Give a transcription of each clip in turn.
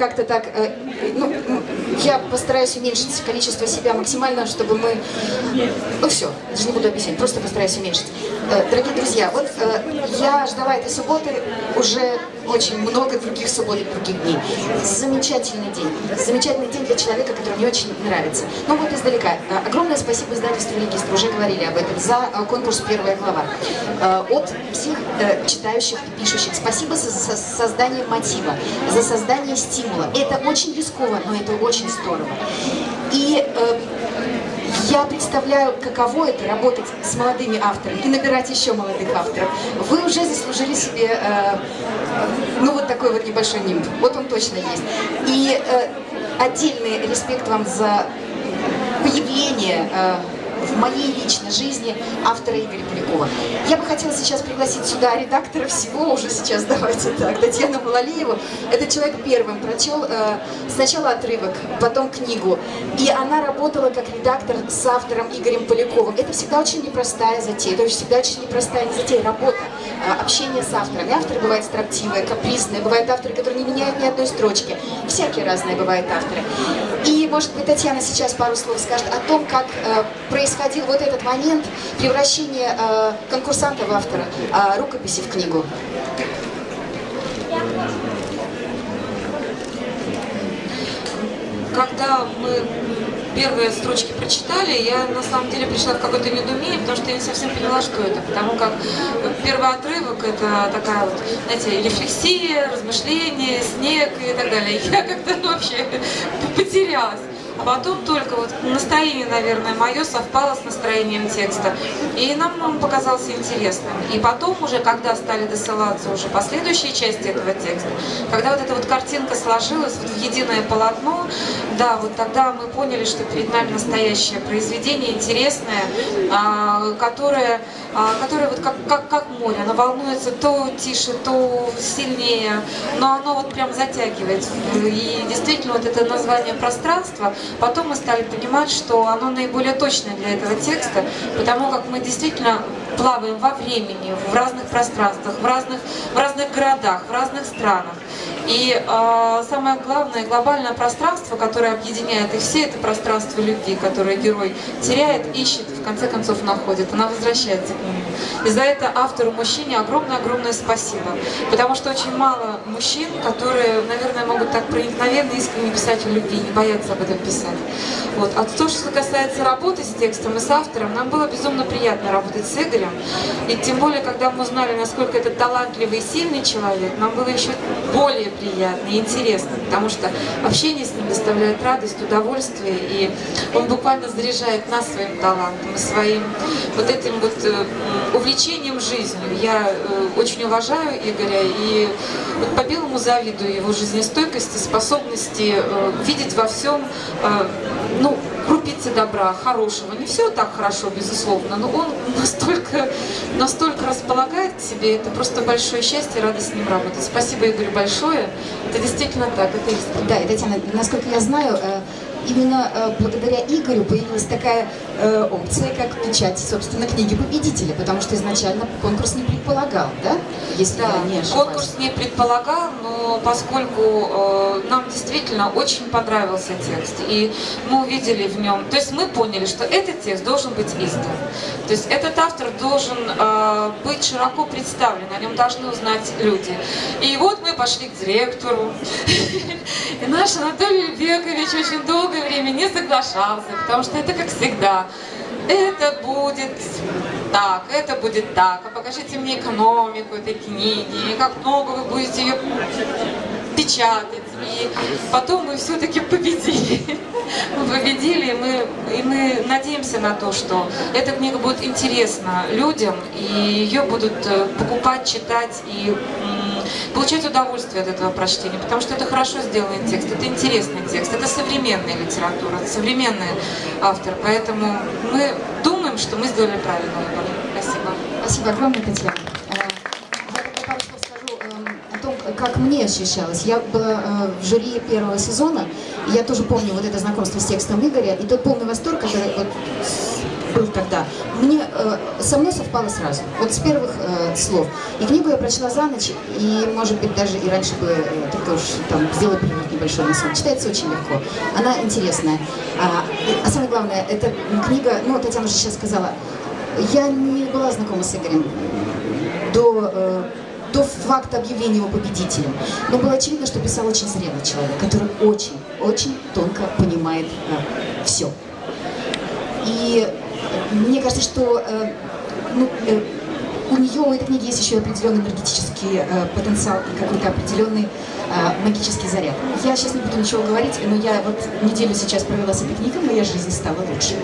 как-то так, э, ну, я постараюсь уменьшить количество себя максимально, чтобы мы... Ну все, даже не буду объяснять, просто постараюсь уменьшить. Э, дорогие друзья, вот э, я ждала этой субботы уже очень много других суббот и других дней. Замечательный день. Замечательный день для человека, который мне очень нравится. Ну вот издалека. Э, огромное спасибо издательству «Регистр», уже говорили об этом, за конкурс «Первая глава». От всех читающих и пишущих. Спасибо за создание мотива, за создание стимула. Это очень рискованно, но это очень здорово. И э, я представляю, каково это работать с молодыми авторами и набирать еще молодых авторов. Вы уже заслужили себе, э, ну, вот такой вот небольшой нимб. Вот он точно есть. И э, отдельный респект вам за появление э, в моей личной жизни автора Игоря Полякова. Я бы хотела сейчас пригласить сюда редактора всего, уже сейчас давайте так, Татьяну Малалиеву. Этот человек первым прочел э, сначала отрывок, потом книгу. И она работала как редактор с автором Игорем Поляковым. Это всегда очень непростая затея, это всегда очень непростая затея, работа, э, общение с авторами. Авторы бывают строптивые, капризные, бывают авторы, которые не меняют ни одной строчки. Всякие разные бывают авторы. И, может быть, Татьяна сейчас пару слов скажет о том, как э, происходил вот этот момент превращения э, конкурсанта в автора, э, рукописи в книгу. Когда мы первые строчки прочитали, я на самом деле пришла в какое-то недоумение, потому что я не совсем поняла, что это. Потому как первый отрывок это такая вот, знаете, рефлексия, размышление, снег и так далее. Я как-то вообще потерялась. А потом только вот настроение, наверное, мое совпало с настроением текста. И нам он показался интересным. И потом уже, когда стали досылаться уже последующие части этого текста, когда вот эта вот картинка сложилась вот в единое полотно, да, вот тогда мы поняли, что перед нами настоящее произведение, интересное, а, которое, а, которое вот как, как, как море, оно волнуется то тише, то сильнее, но оно вот прям затягивает. И действительно вот это название пространства, Потом мы стали понимать, что оно наиболее точное для этого текста, потому как мы действительно плаваем во времени, в разных пространствах, в разных, в разных городах, в разных странах. И э, самое главное, глобальное пространство, которое объединяет их все, это пространство любви, которое герой теряет, ищет, в конце концов находит, она возвращается к нему. И за это автору мужчине огромное-огромное спасибо. Потому что очень мало мужчин, которые, наверное, могут так проникновенно, искренне писать о любви, не боятся об этом писать. Вот. А то, что касается работы с текстом и с автором, нам было безумно приятно работать с Игорем. И тем более, когда мы узнали, насколько это талантливый и сильный человек, нам было еще более приятно и интересно, потому что общение с ним доставляет радость, удовольствие, и он буквально заряжает нас своим талантом своим вот этим вот э, увлечением жизнью. Я э, очень уважаю Игоря и вот по-белому завидую его жизнестойкости, способности э, видеть во всем, ну, крупицы добра, хорошего. Не все так хорошо, безусловно, но он настолько, настолько располагает к себе, это просто большое счастье, радость с ним работать. Спасибо, Игорь, большое. Это действительно так, это. Да, и, Татьяна, насколько я знаю, именно э, благодаря Игорю появилась такая э, опция, как печать, собственно, книги победителя, потому что изначально конкурс не предполагал, да? Если да, я не ошибаюсь. конкурс не предполагал, но поскольку э, нам действительно очень понравился текст, и мы увидели в нем, то есть мы поняли, что этот текст должен быть издан. То есть этот автор должен э, быть широко представлен, о нем должны узнать люди. И вот мы пошли к директору, и наш Анатолий Бекович очень долго долгое время не соглашался, потому что это как всегда. Это будет так, это будет так, а покажите мне экономику этой книги, как много вы будете ее печатать. И потом мы все-таки победили. Мы победили, и мы, и мы надеемся на то, что эта книга будет интересна людям, и ее будут э, покупать, читать и получать удовольствие от этого прочтения, потому что это хорошо сделанный текст, это интересный текст, это современная литература, это современный автор, поэтому мы думаем, что мы сделали правильный выбор. Спасибо. Спасибо огромное, Татьяна. Э, эм, как мне ощущалось. Я была э, в жюри первого сезона, и я тоже помню вот это знакомство с текстом Игоря, и тот полный восторг, который вот был тогда, мне э, со мной совпало сразу, вот с первых э, слов. И книгу я прочла за ночь, и, может быть, даже и раньше бы, э, только уж там сделала перерыв небольшой на сон. Читается очень легко, она интересная. А, а самое главное, эта книга, ну, Татьяна уже сейчас сказала, я не была знакома с Игорем до, э, до факта объявления его победителем. Но было очевидно, что писал очень зрелый человек, который очень, очень тонко понимает э, все. И мне кажется, что э, ну, э, у нее, у этой книги есть еще определенный энергетический э, потенциал и какой-то определенный э, магический заряд. Я сейчас не буду ничего говорить, но я вот неделю сейчас провела с этой книгой, моя жизнь стала лучше.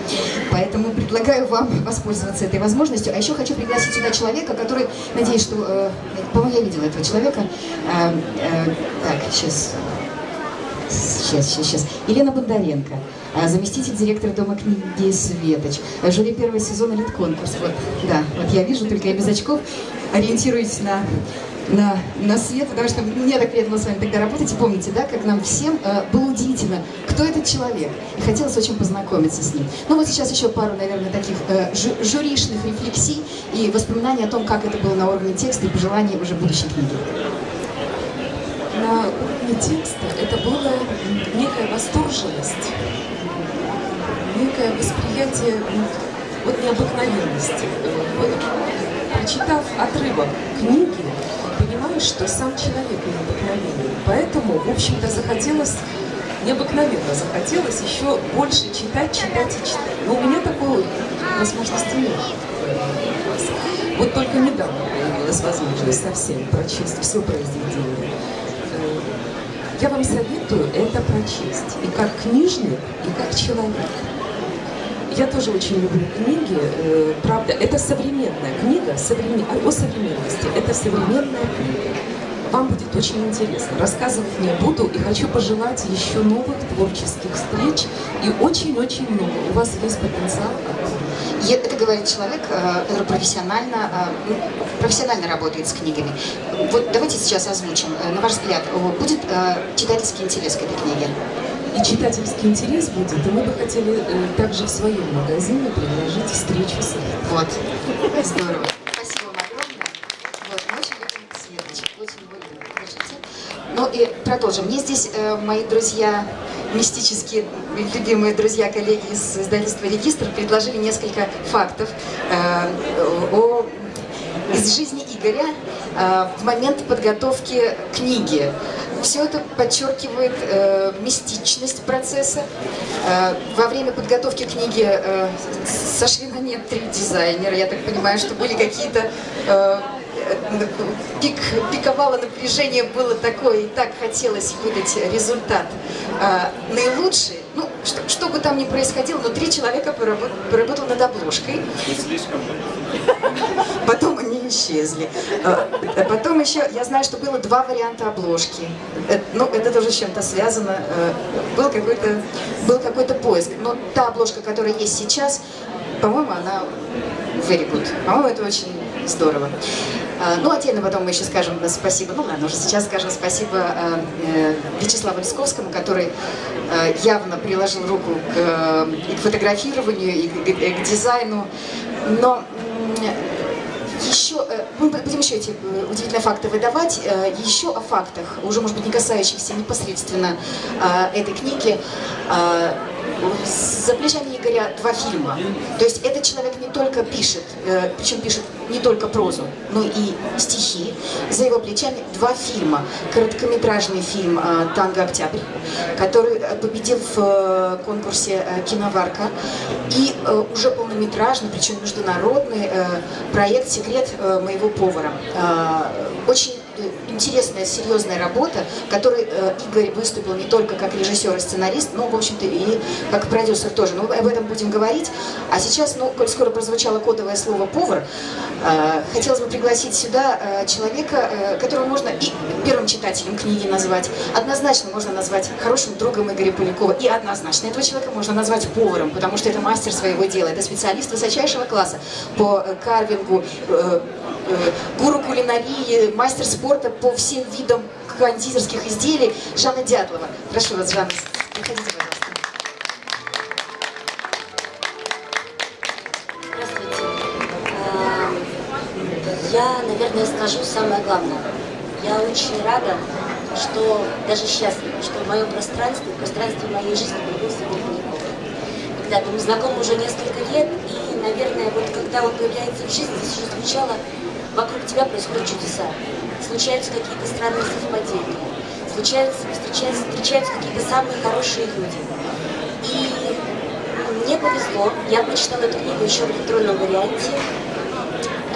Поэтому предлагаю вам воспользоваться этой возможностью. А еще хочу пригласить сюда человека, который, надеюсь, что... Э, по-моему, я видела этого человека. Э, э, так, сейчас... Сейчас, сейчас, сейчас. Елена Бондаренко, заместитель директора Дома книги «Светоч», жюри первого сезона «Литконкурс». Вот, да, вот я вижу, только я без очков, ориентируюсь на, на, на свет, потому что мне так приятно было с вами тогда работать. И помните, да, как нам всем э, было удивительно, кто этот человек. И хотелось очень познакомиться с ним. Ну вот сейчас еще пару, наверное, таких э, жю жюришных рефлексий и воспоминаний о том, как это было на уровне текста и пожеланий уже будущей книги на уровне текста это была некая восторженность, некое восприятие вот необыкновенности. Прочитав отрывок книги, понимаешь, что сам человек необыкновенный. Поэтому, в общем-то, захотелось, необыкновенно захотелось еще больше читать, читать и читать. Но у меня такой возможности нет. Вот только недавно появилась возможность совсем прочесть все произведение. Я вам советую это прочесть. И как книжник, и как человек. Я тоже очень люблю книги. Э, правда, это современная книга современ... о современности. Это современная книга. Вам будет очень интересно. Рассказывать не буду и хочу пожелать еще новых творческих встреч и очень-очень много. У вас есть потенциал это говорит человек, э, который профессионально, э, профессионально работает с книгами. Вот давайте сейчас озвучим. На ваш взгляд, будет читательский интерес к этой книге? И читательский интерес будет, и мы бы хотели также в своем магазине предложить встречу с ним. Вот. Здорово. Спасибо вам огромное. Вот, мы очень любим Светочек, очень любим. Ну и продолжим. Мне здесь мои друзья мистические любимые друзья, коллеги из издательства «Регистр» предложили несколько фактов э, о, из жизни Игоря э, в момент подготовки книги. Все это подчеркивает э, мистичность процесса. Э, во время подготовки книги э, сошли на нет три дизайнера. Я так понимаю, что были какие-то... Э, пик, пиковало напряжение было такое, и так хотелось выдать результат а, наилучший. Ну, что, что бы там ни происходило, но три человека поработали, поработали над обложкой. Не слишком. Исчезли. А, потом еще, я знаю, что было два варианта обложки. Это, ну, это тоже с чем-то связано. А, был какой-то был какой-то поиск. Но та обложка, которая есть сейчас, по-моему, она good. По-моему, это очень здорово. А, ну, отдельно потом мы еще скажем спасибо, ну ладно, уже сейчас скажем спасибо э, Вячеславу Лисковскому, который явно приложил руку к, и к фотографированию, и к, к дизайну, но э, мы будем еще эти э, удивительные факты выдавать, еще о фактах, уже, может быть, не касающихся непосредственно этой книги, за плечами Игоря два фильма. То есть этот человек не только пишет, э, причем пишет не только прозу, но и стихи. За его плечами два фильма. Короткометражный фильм э, «Танго Октябрь», который победил в э, конкурсе «Киноварка». И уже полнометражный, причем международный проект «Секрет моего повара». Очень интересная, серьезная работа, в которой э, Игорь выступил не только как режиссер и сценарист, но, в общем-то, и как продюсер тоже. Но об этом будем говорить. А сейчас, ну, коль скоро прозвучало кодовое слово «повар», э, хотелось бы пригласить сюда э, человека, которого можно и первым читателем книги назвать, однозначно можно назвать хорошим другом Игоря Полякова, и однозначно этого человека можно назвать поваром, потому что это мастер своего дела, это специалист высочайшего класса по карвингу, гуру кулинарии, мастер спорта спорта по всем видам кондитерских изделий Жанна Дятлова. Прошу вас, Жанна, приходите, пожалуйста. А, я, наверное, скажу самое главное. Я очень рада, что даже счастлива, что в моем пространстве, в пространстве моей жизни появился Гребенников. Когда-то мы знакомы уже несколько лет, и, наверное, вот когда он появляется в жизни, здесь уже звучало вокруг тебя происходят чудеса. Случаются какие-то странные совпадения, случаются, встречаются, встречаются какие-то самые хорошие люди. И мне повезло, я прочитала эту книгу еще в электронном варианте,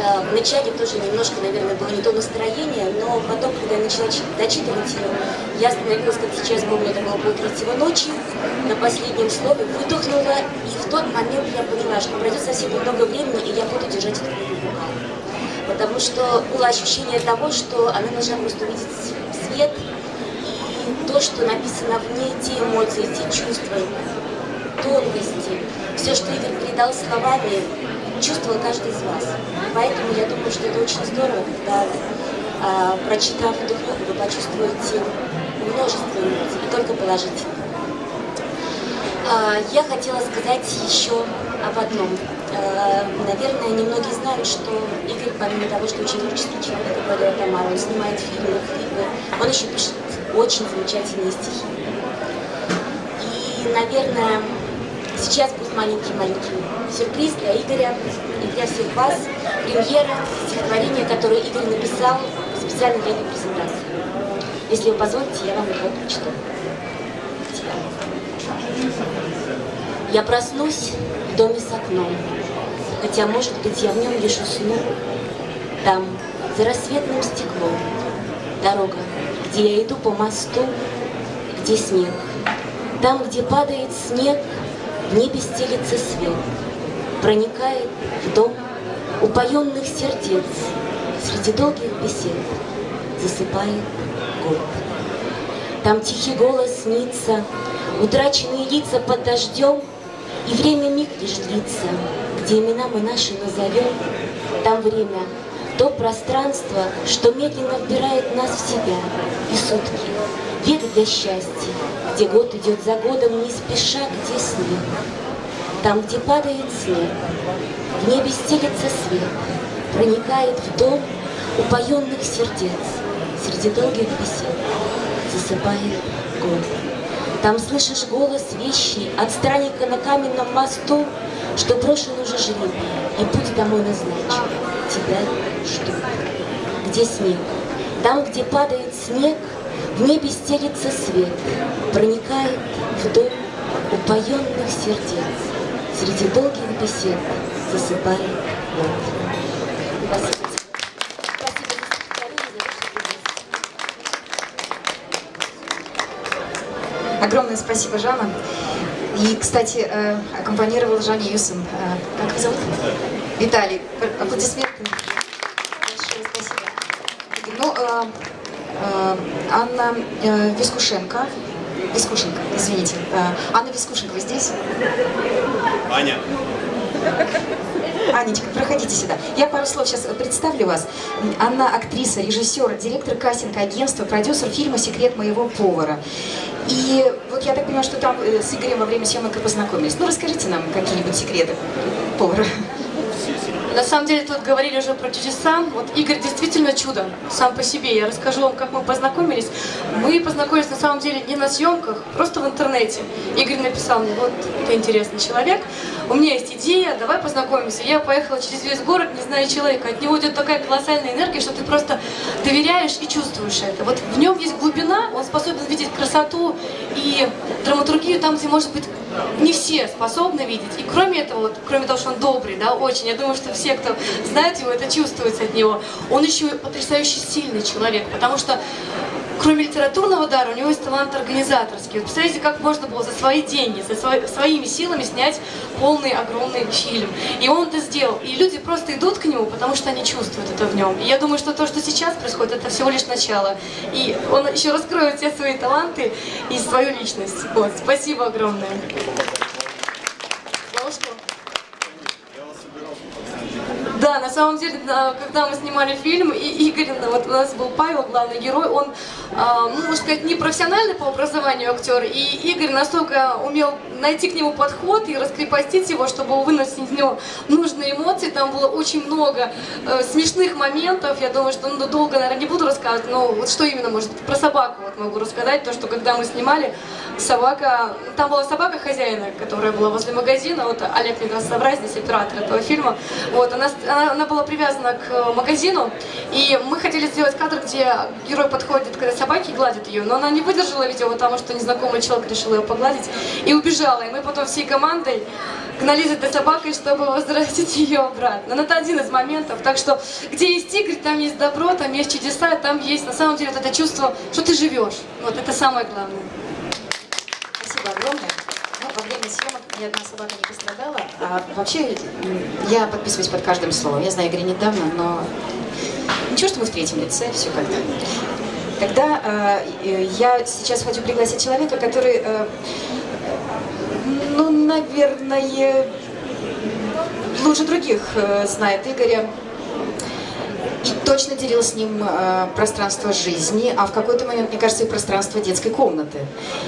Э, Вначале тоже немножко, наверное, было не то настроение, но потом, когда я начала дочитывать ее, я остановилась, как сейчас помню, это было полтретьего ночи, на последнем слове выдохнула, и в тот момент я поняла, что пройдет совсем немного времени, и я буду держать эту книгу. Потому что было ощущение того, что она должна просто увидеть свет, и то, что написано в ней, те эмоции, те чувства, тонкости, все, что Игорь передал словами, чувствовал каждый из вас. Поэтому я думаю, что это очень здорово, когда, а, прочитав эту книгу, вы почувствуете множество эмоций, и только положительных. А, я хотела сказать еще об одном. А, наверное, немногие знают, что Игорь, помимо того, что очень творческий человек, как говорила Тамара, он снимает фильмы, клипы, он еще пишет очень замечательные стихи. И, наверное, сейчас будет маленький-маленький сюрприз для Игоря и для всех вас. Премьера стихотворения, которое Игорь написал специально для этой презентации. Если вы позволите, я вам его прочитаю. Я проснусь в доме с окном, хотя, может быть, я в нем лишь усну. Там, за рассветным стеклом, дорога, где я иду по мосту, где снег. Там, где падает снег, в небе стелится свет, проникает в дом упоенных сердец, среди долгих бесед засыпает год. Там тихий голос снится, утраченные лица под дождем, и время миг лишь длится, где имена мы наши назовем. Там время, то пространство, что медленно вбирает нас в себя, и сутки, век для счастья, где год идет за годом, не спеша, где снег. Там, где падает снег, в небе стелется свет, проникает в дом упоенных сердец, среди долгих бесед засыпает год. Там слышишь голос вещий от странника на каменном мосту, что брошен уже жребий, и путь домой назначен. Тебя ждут. Где снег? Там, где падает снег, в небе стелится свет, проникает в дом упоенных сердец. Среди долгих бесед засыпает здесь. Огромное спасибо, Жанна. И, кстати, э, аккомпанировал Жанне Юсом. Э, Как его зовут? Виталий. Аплодисменты. Большое спасибо. Ну, э, Анна Вискушенко. Вискушенко, извините. Анна Вискушенко, вы здесь? Аня, Анечка, проходите сюда. Я пару слов сейчас представлю вас. Анна актриса, режиссер, директор кастинг-агентства, продюсер фильма «Секрет моего повара». И вот я так понимаю, что там э, с Игорем во время съемок и познакомились. Ну, расскажите нам какие-нибудь секреты повара. На самом деле тут говорили уже про чудеса. Вот Игорь действительно чудо сам по себе. Я расскажу вам, как мы познакомились. Мы познакомились на самом деле не на съемках, просто в интернете. Игорь написал мне, вот ты интересный человек, у меня есть идея, давай познакомимся. Я поехала через весь город, не зная человека. От него идет такая колоссальная энергия, что ты просто доверяешь и чувствуешь это. Вот в нем есть глубина, он способен видеть красоту и драматургию там, где, может быть, не все способны видеть. И кроме этого, вот, кроме того, что он добрый, да, очень, я думаю, что все, кто знает его, это чувствуется от него. Он еще потрясающе сильный человек, потому что кроме литературного дара, у него есть талант организаторский. Вот представляете, как можно было за свои деньги, за свои, своими силами снять полный огромный фильм. И он это сделал. И люди просто идут к нему, потому что они чувствуют это в нем. И я думаю, что то, что сейчас происходит, это всего лишь начало. И он еще раскроет все свои таланты и свою личность. Вот. Спасибо огромное. Ложку. Да, на самом деле, да, когда мы снимали фильм, и Игорь, вот у нас был Павел, главный герой, он ну, можно сказать, не профессиональный по образованию актер, и Игорь настолько умел найти к нему подход и раскрепостить его, чтобы выносить из него нужные эмоции. Там было очень много э, смешных моментов. Я думаю, что ну, долго, наверное, не буду рассказывать, но вот что именно, может, про собаку вот могу рассказать. То, что когда мы снимали, собака... Там была собака хозяина, которая была возле магазина. Вот Олег соврать, здесь оператор этого фильма. Вот, она, она, она была привязана к э, магазину, и мы хотели сделать кадр, где герой подходит к этой собаке и гладит ее, но она не выдержала, видео, потому что незнакомый человек решил ее погладить и убежала. И мы потом всей командой гнались за этой собакой, чтобы возвратить ее обратно. Но это один из моментов. Так что, где есть Игорь, там есть добро, там есть чудеса, там есть на самом деле вот это чувство, что ты живешь. Вот это самое главное. Спасибо огромное. Ну, во время съемок ни одна собака не пострадала. А вообще, я подписываюсь под каждым словом. Я знаю Игоря недавно, но ничего, что мы в третьем лице, все как-то. Тогда э, я сейчас хочу пригласить человека, который, э, ну, наверное, лучше других э, знает Игоря. Точно делил с ним э, пространство жизни, а в какой-то момент, мне кажется, и пространство детской комнаты.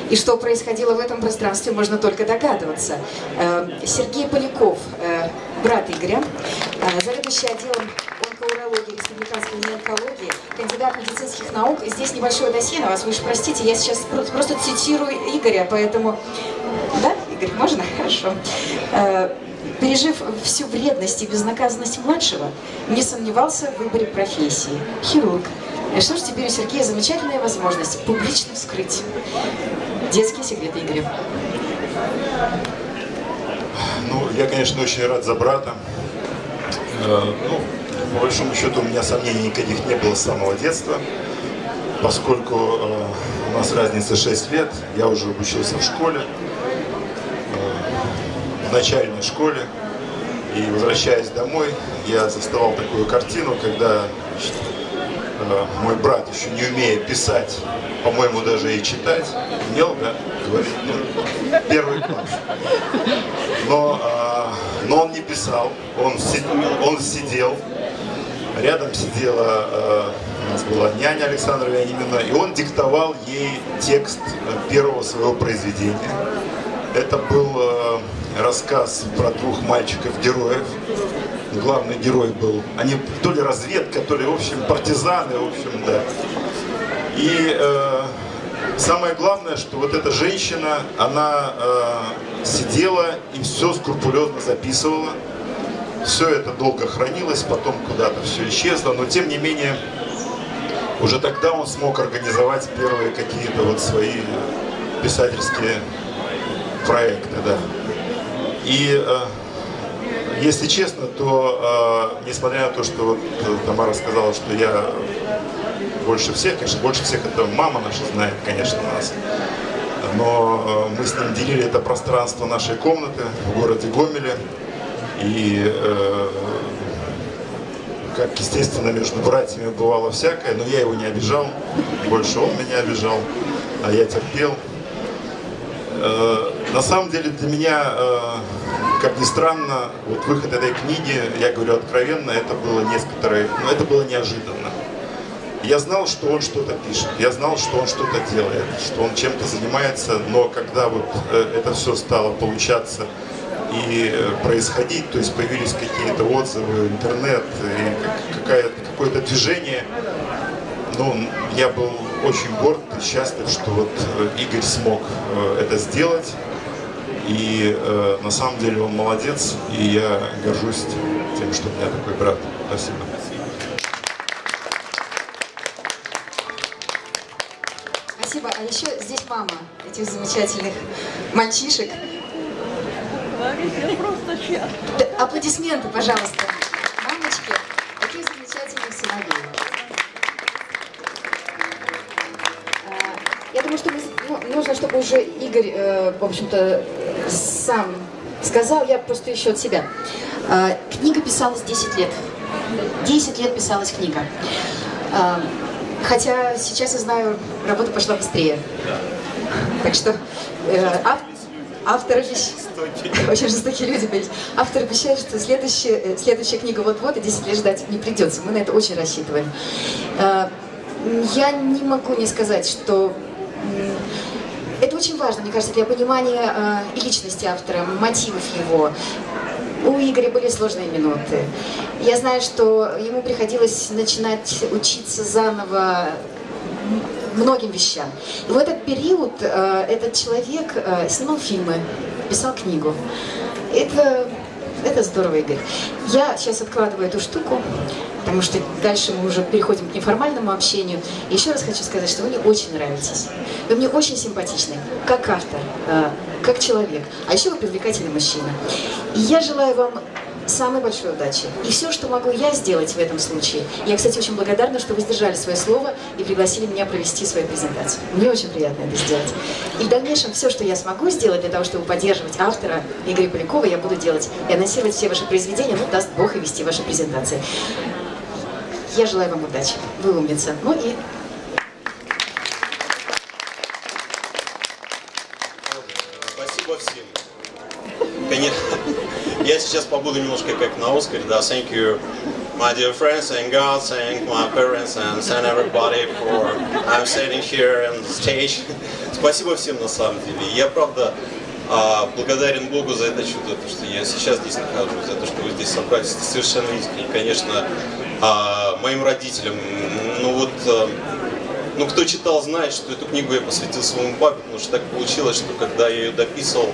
И что происходило в этом пространстве, можно только догадываться. Э, Сергей Поляков, э, брат Игоря, э, заведующий отделом онкоурологии республиканской неонкологии, кандидат медицинских наук. Здесь небольшое досье на вас, вы уж простите, я сейчас про- просто цитирую Игоря, поэтому... Да, Игорь, можно? Хорошо. Э, Пережив всю вредность и безнаказанность младшего, не сомневался в выборе профессии. Хирург. И что ж, теперь у Сергея замечательная возможность публично вскрыть детские секреты Игоря. Ну, я, конечно, очень рад за брата. Э, Ну, по большому счету, у меня сомнений никаких не было с самого детства, поскольку э, у нас разница 6 лет, я уже обучился в школе, в начальной школе, и возвращаясь домой, я заставал такую картину, когда значит, э, мой брат, еще не умея писать, по-моему, даже и читать, умел, да, говорить, ну, первый класс. Но, а, но он не писал, он, си- он сидел, рядом сидела, а, у нас была няня Александра Вянимина, и он диктовал ей текст первого своего произведения. Это был э, рассказ про двух мальчиков-героев. Главный герой был, они то ли разведка, то ли, в общем, партизаны, в общем, да. И э, самое главное, что вот эта женщина, она э, сидела и все скрупулезно записывала. Все это долго хранилось, потом куда-то все исчезло, но тем не менее, уже тогда он смог организовать первые какие-то вот свои писательские проекты, да. И э, если честно, то э, несмотря на то, что вот э, Тамара сказала, что я больше всех, конечно, больше всех это мама наша знает, конечно, нас. Но э, мы с ним делили это пространство нашей комнаты в городе Гомеле. И, э, как естественно, между братьями бывало всякое, но я его не обижал, больше он меня обижал, а я терпел. Э, на самом деле для меня, э, как ни странно, вот выход этой книги, я говорю откровенно, это было несколько, ну, это было неожиданно. Я знал, что он что-то пишет, я знал, что он что-то делает, что он чем-то занимается, но когда вот э, это все стало получаться и э, происходить, то есть появились какие-то отзывы, интернет, и какое-то движение, ну, я был очень горд и счастлив, что вот Игорь смог это сделать. И э, на самом деле он молодец, и я горжусь тем, что у меня такой брат. Спасибо. Спасибо. А еще здесь мама этих замечательных мальчишек. Аплодисменты, пожалуйста. Мамочки, таких замечательных сыновей. А, Я думаю, что мы- ну, нужно, чтобы уже Игорь, э, в общем-то, сам сказал, я просто еще от себя. А, Книга писалась 10 лет. 10 лет писалась книга. А, Хотя сейчас я знаю, работа пошла быстрее. Так что э, ав- автор обещ- Очень жестокие люди были. Автор обещает, что следующая, э, следующая книга вот-вот, и 10 лет ждать не придется. Мы на это очень рассчитываем. Э, я не могу не сказать, что это очень важно, мне кажется, для понимания э, и личности автора, мотивов его. У Игоря были сложные минуты. Я знаю, что ему приходилось начинать учиться заново многим вещам. И в этот период э, этот человек э, снимал фильмы, писал книгу. Это, это здорово, Игорь. Я сейчас откладываю эту штуку, потому что дальше мы уже переходим к неформальному общению. Еще раз хочу сказать, что вы мне очень нравитесь. Вы мне очень симпатичны, как автор, э, как человек. А еще вы привлекательный мужчина. И я желаю вам самой большой удачи. И все, что могу я сделать в этом случае. Я, кстати, очень благодарна, что вы сдержали свое слово и пригласили меня провести свою презентацию. Мне очень приятно это сделать. И в дальнейшем все, что я смогу сделать для того, чтобы поддерживать автора Игоря Полякова, я буду делать. И анонсировать все ваши произведения, ну, даст Бог, и вести ваши презентации. Я желаю вам удачи. Вы умница. Ну и Спасибо всем. Конечно, я сейчас побуду немножко как на Оскаре, да, thank you, my dear friends, and God, thank my parents, and thank everybody for I'm sitting here on the stage. Спасибо всем на самом деле. Я, правда, а, благодарен Богу за это чудо, то, что я сейчас здесь нахожусь, за то, что вы здесь собрались, это совершенно искренне. Конечно, а, моим родителям, ну вот, а, ну, кто читал, знает, что эту книгу я посвятил своему папе, потому что так получилось, что когда я ее дописывал,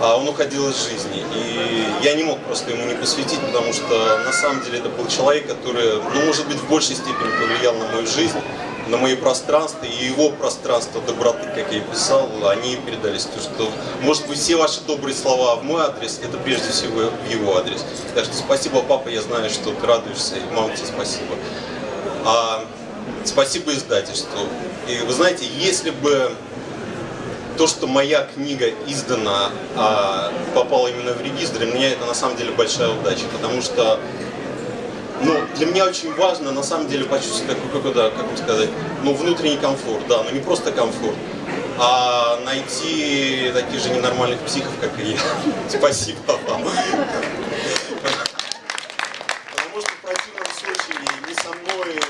а, он уходил из жизни. И я не мог просто ему не посвятить, потому что на самом деле это был человек, который, ну, может быть, в большей степени повлиял на мою жизнь, на мои пространства, и его пространство доброты, как я писал, они передались. То, что, может быть, все ваши добрые слова в мой адрес, это прежде всего в его адрес. Так что спасибо, папа, я знаю, что ты радуешься, и мама тебе спасибо. А, спасибо издательству. И вы знаете, если бы то, что моя книга издана, а, попала именно в регистр, для меня это на самом деле большая удача, потому что ну, для меня очень важно на самом деле почувствовать какой-то, как вам сказать, ну, внутренний комфорт, да, но не просто комфорт, а найти таких же ненормальных психов, как и я. Спасибо вам. Потому что в противном случае не со мной,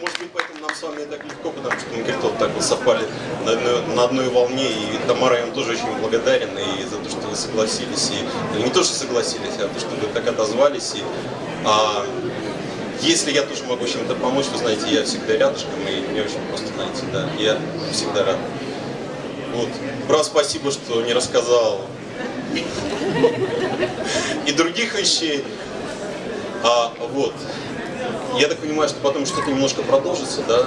может быть, поэтому нам с вами так легко, потому что мы как-то вот так вот совпали на одной, на одной волне, и Тамара, я вам тоже очень благодарен и за то, что вы согласились, и ну, не то, что согласились, а то, что вы так отозвались, и а, если я тоже могу чем-то помочь, вы знаете, я всегда рядышком, и мне очень просто, знаете, да, я всегда рад. Вот. Брат, спасибо, что не рассказал и других вещей. А, вот. Я так понимаю, что потом что-то немножко продолжится, да?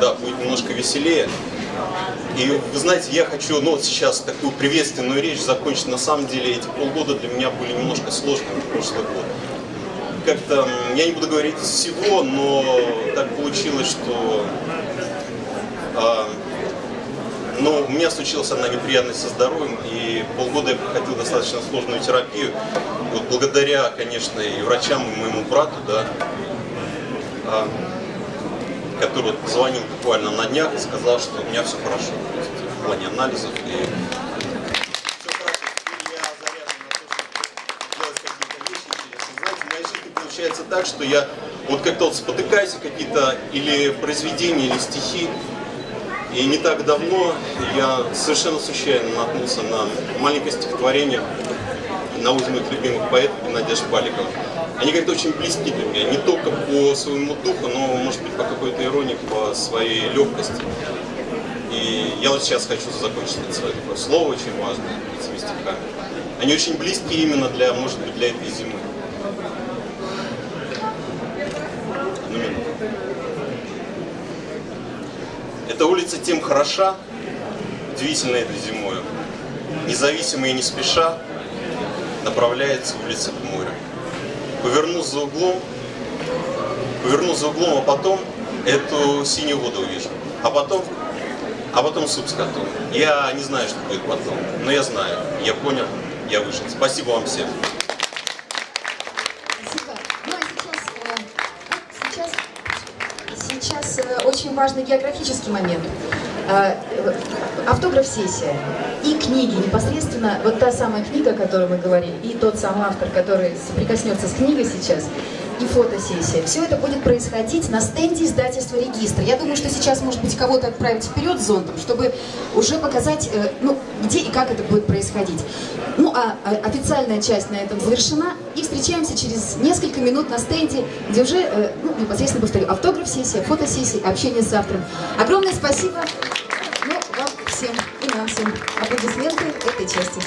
Да, будет немножко веселее. И вы знаете, я хочу, ну вот сейчас такую приветственную речь закончить. На самом деле эти полгода для меня были немножко сложными, прошлый год. Как-то, я не буду говорить всего, но так получилось, что а, ну, у меня случилась одна неприятность со здоровьем, и полгода я проходил достаточно сложную терапию. Вот благодаря, конечно, и врачам, и моему брату, да, а, который вот позвонил буквально на днях и сказал, что у меня все хорошо в плане анализов. И все хорошо. Теперь я заряжен на то, чтобы делать какие-то вещи интересные. Знаете, в моей жизни получается так, что я вот как-то вот спотыкаюсь какие-то или произведения, или стихи, и не так давно я совершенно случайно наткнулся на маленькое стихотворение на моих любимых поэтов Геннадия Шпаликова. Они как-то очень близки для меня, не только по своему духу, но, может быть, по какой-то иронии, по своей легкости. И я вот сейчас хочу закончить это свое такое слово очень важное этими стихами. Они очень близки именно для, может быть, для этой зимы. Одну минуту. Эта улица тем хороша, удивительно этой зимою. Независимо и не спеша направляется улица к морю. Поверну за углом, поверну за углом, а потом эту синюю воду увижу. А потом, а потом суп с котом. Я не знаю, что будет потом, но я знаю, я понял, я вышел. Спасибо вам всем. Важный географический момент. Э, э, Автограф-сессия и книги непосредственно, вот та самая книга, о которой мы говорили, и тот самый автор, который соприкоснется с книгой сейчас, и фотосессия. Все это будет происходить на стенде издательства «Регистр». Я думаю, что сейчас, может быть, кого-то отправить вперед с зонтом, чтобы уже показать, э, ну, где и как это будет происходить. Ну, а а официальная часть на этом завершена. И встречаемся через несколько минут на стенде, где уже, э, ну, непосредственно повторю, автограф-сессия, фотосессия, общение с автором. Огромное спасибо. Ну, вам всем и нам всем аплодисменты этой части.